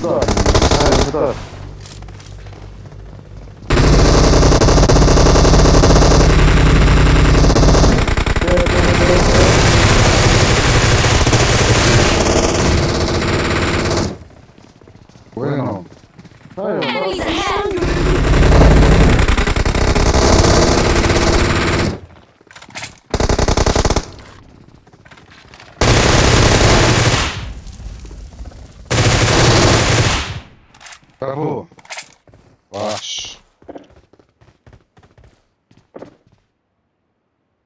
Сюда. А, сюда. Bueno. Enemies ahead! Tá Travou. Baixo.